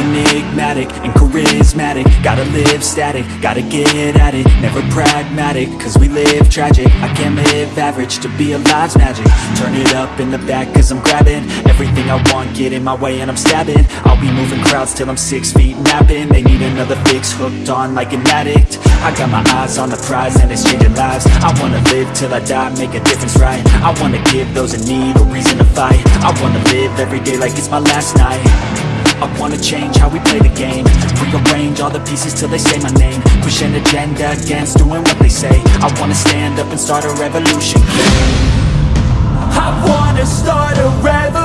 phlegmatic and charismatic. Gotta live static, gotta get at it. Never pragmatic, cause we live tragic. I can't live average, to be alive's magic. Turn it up in the back cause I'm grabbing Everything I want, get in my way and I'm stabbing. I'll be moving crowds till I'm six feet napping. They need another fix, hooked on like an addict. I got my eyes on the prize and it's changing lives. I wanna live till I die, make a difference right? I wanna give those in need a reason to fight. I wanna live every day like it's my last night I wanna change how we play the game. Rearrange all the pieces till they say my name. Push an agenda against doing what they say. I wanna stand up and start a revolution I wanna start a revolution